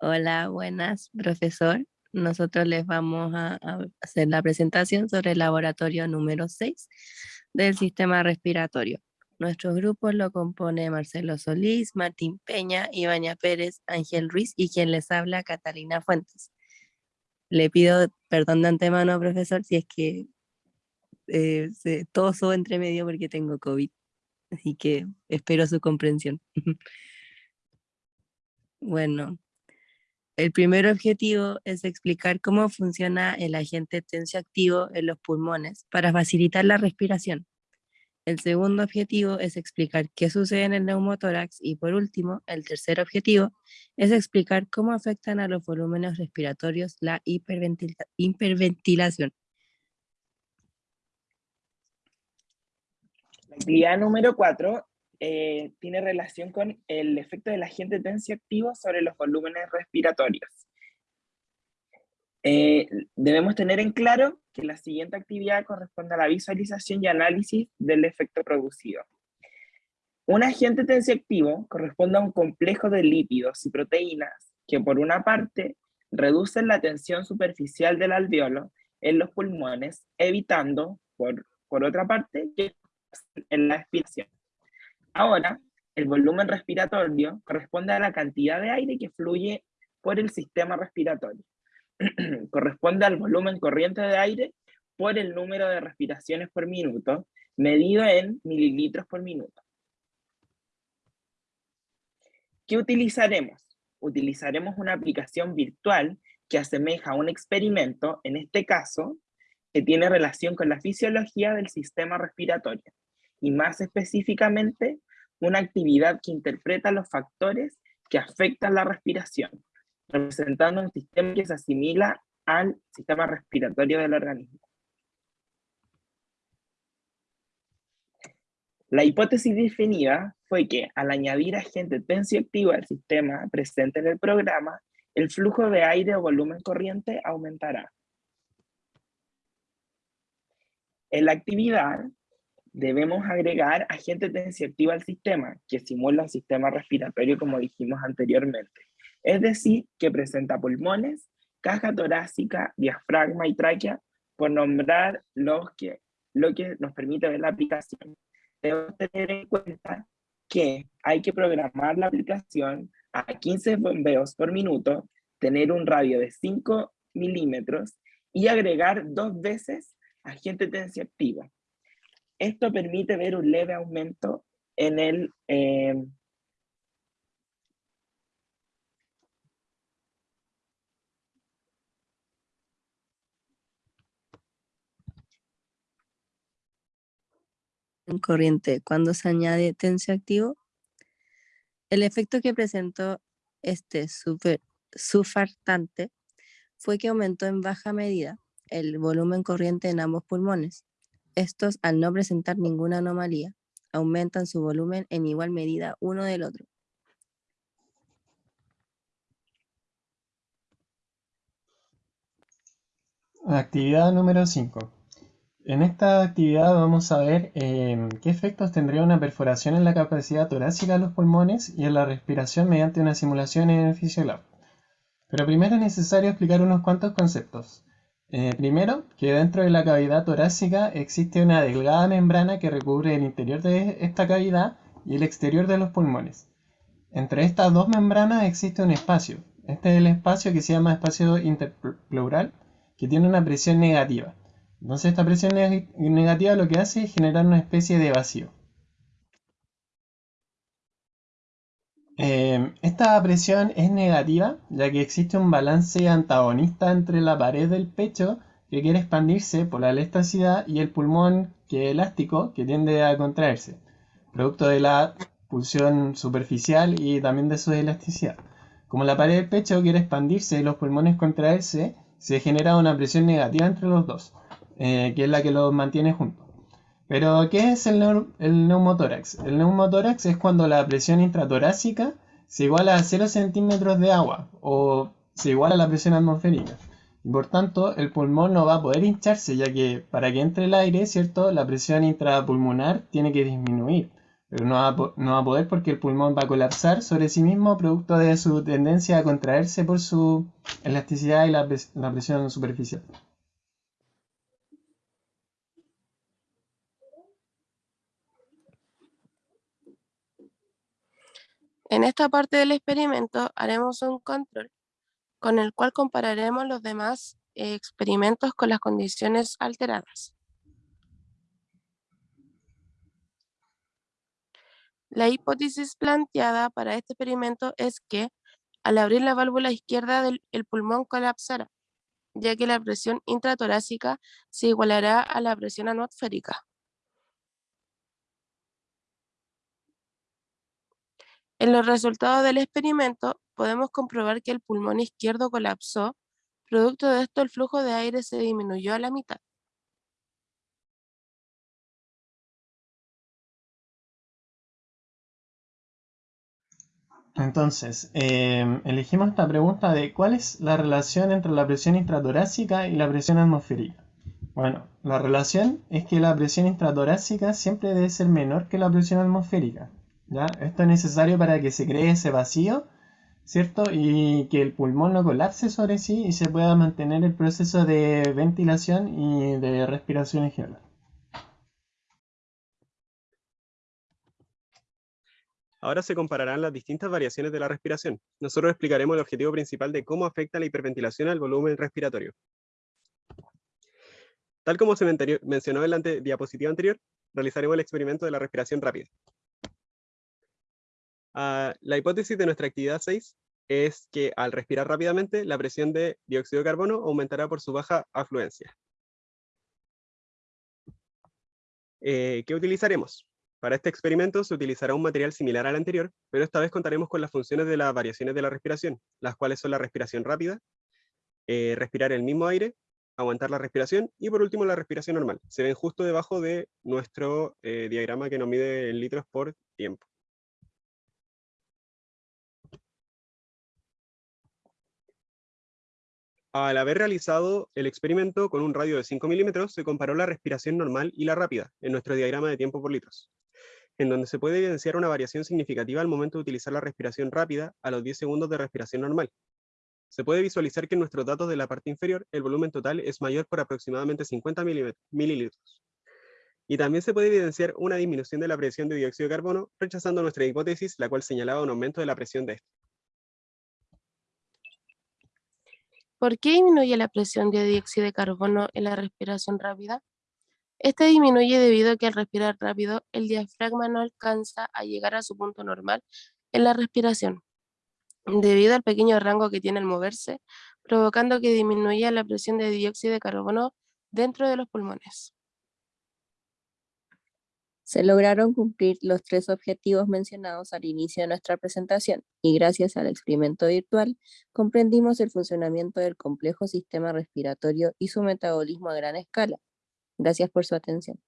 Hola, buenas, profesor. Nosotros les vamos a, hacer la presentación sobre el laboratorio número 6 del sistema respiratorio. Nuestro grupo lo compone Marcelo Solís, Martín Peña, Ibaña Pérez, Ángel Ruiz y quien les habla, Catalina Fuentes. Le pido perdón de antemano, profesor, si es que eh, se toso entre medio porque tengo COVID. Así que espero su comprensión. bueno, el primer objetivo es explicar cómo funciona el agente tensioactivo en los pulmones para facilitar la respiración. El segundo objetivo es explicar qué sucede en el neumotórax y por último, el tercer objetivo es explicar cómo afectan a los volúmenes respiratorios la hiperventilación. La número 4 eh, tiene relación con el efecto del agente tensioactivo sobre los volúmenes respiratorios. Eh, debemos tener en claro que la siguiente actividad corresponde a la visualización y análisis del efecto producido. Un agente tensioactivo corresponde a un complejo de lípidos y proteínas que por una parte reducen la tensión superficial del alveolo en los pulmones, evitando, por, por otra parte, que en la expiración. Ahora, el volumen respiratorio corresponde a la cantidad de aire que fluye por el sistema respiratorio. corresponde al volumen corriente de aire por el número de respiraciones por minuto, medido en mililitros por minuto. ¿Qué utilizaremos? Utilizaremos una aplicación virtual que asemeja a un experimento, en este caso, que tiene relación con la fisiología del sistema respiratorio, y más específicamente una actividad que interpreta los factores que afectan la respiración, representando un sistema que se asimila al sistema respiratorio del organismo. La hipótesis definida fue que al añadir agente tensioactivo al sistema presente en el programa, el flujo de aire o volumen corriente aumentará. En la actividad, debemos agregar agente tensioactivo al sistema, que simula el sistema respiratorio como dijimos anteriormente. Es decir, que presenta pulmones, caja torácica, diafragma y tráquea, por nombrar los que, lo que nos permite ver la aplicación. Debemos tener en cuenta que hay que programar la aplicación a 15 bombeos por minuto, tener un radio de 5 milímetros y agregar dos veces agente tensioactivo. Esto permite ver un leve aumento en el... Eh, en corriente cuando se añade tensioactivo, el efecto que presentó este super, sufartante fue que aumentó en baja medida el volumen corriente en ambos pulmones, estos, al no presentar ninguna anomalía, aumentan su volumen en igual medida uno del otro. Actividad número 5. En esta actividad vamos a ver em, qué efectos tendría una perforación en la capacidad torácica de los pulmones y en la respiración mediante una simulación en el Physiolab. Pero primero es necesario explicar unos cuantos conceptos. Eh, primero, que dentro de la cavidad torácica existe una delgada membrana que recubre el interior de esta cavidad y el exterior de los pulmones. Entre estas dos membranas existe un espacio. Este es el espacio que se llama espacio interpleural, que tiene una presión negativa. Entonces esta presión negativa lo que hace es generar una especie de vacío. Eh, esta presión es negativa, ya que existe un balance antagonista entre la pared del pecho, que quiere expandirse por la elasticidad, y el pulmón, que es elástico, que tiende a contraerse, producto de la pulsión superficial y también de su elasticidad. Como la pared del pecho quiere expandirse y los pulmones contraerse, se genera una presión negativa entre los dos, eh, que es la que los mantiene juntos. Pero, ¿qué es el, neumotórax? El neumotórax es cuando la presión intratorácica se iguala a 0 centímetros de agua o se iguala a la presión atmosférica. Y por tanto, el pulmón no va a poder hincharse, ya que para que entre el aire, ¿cierto? La presión intrapulmonar tiene que disminuir. pero no va, a, poder porque el pulmón va a colapsar sobre sí mismo producto de su tendencia a contraerse por su elasticidad y la presión superficial. En esta parte del experimento haremos un control con el cual compararemos los demás experimentos con las condiciones alteradas. La hipótesis planteada para este experimento es que al abrir la válvula izquierda del el pulmón colapsará, ya que la presión intratorácica se igualará a la presión atmosférica. En los resultados del experimento podemos comprobar que el pulmón izquierdo colapsó, producto de esto el flujo de aire se disminuyó a la mitad. Entonces, em, elegimos esta pregunta de ¿cuál es la relación entre la presión intratorácica y la presión atmosférica? Bueno, la relación es que la presión intratorácica siempre debe ser menor que la presión atmosférica. ¿Ya? Esto es necesario para que se cree ese vacío, ¿cierto? Y que el pulmón no colapse sobre sí y se pueda mantener el proceso de ventilación y de respiración en general. Ahora se compararán las distintas variaciones de la respiración. Nosotros explicaremos el objetivo principal de cómo afecta la hiperventilación al volumen respiratorio. Tal como se mencionó en la diapositiva anterior, realizaremos el experimento de la respiración rápida. Ah, la hipótesis de nuestra actividad 6 es que al respirar rápidamente, la presión de dióxido de carbono aumentará por su baja afluencia. Eh, ¿Qué utilizaremos? Para este experimento se utilizará un material similar al anterior, pero esta vez contaremos con las funciones de las variaciones de la respiración, las cuales son la respiración rápida, eh, respirar el mismo aire, aguantar la respiración y por último la respiración normal. Se ven justo debajo de nuestro eh, diagrama que nos mide en litros por tiempo. Al haber realizado el experimento con un radio de 5 milímetros, se comparó la respiración normal y la rápida en nuestro diagrama de tiempo por litros en donde se puede evidenciar una variación significativa al momento de utilizar la respiración rápida a los 10 segundos de respiración normal. Se puede visualizar que en nuestros datos de la parte inferior el volumen total es mayor por aproximadamente 50 mililitros. Y también se puede evidenciar una disminución de la presión de dióxido de carbono, rechazando nuestra hipótesis, la cual señalaba un aumento de la presión de este. ¿Por qué disminuye la presión de dióxido de carbono en la respiración rápida? Este disminuye debido a que al respirar rápido, el diafragma no alcanza a llegar a su punto normal en la respiración, debido al pequeño rango que tiene al moverse, provocando que disminuya la presión de dióxido de carbono dentro de los pulmones. Se lograron cumplir los tres objetivos mencionados al inicio de nuestra presentación y gracias al experimento virtual comprendimos el funcionamiento del complejo sistema respiratorio y su metabolismo a gran escala, Gracias por su atención.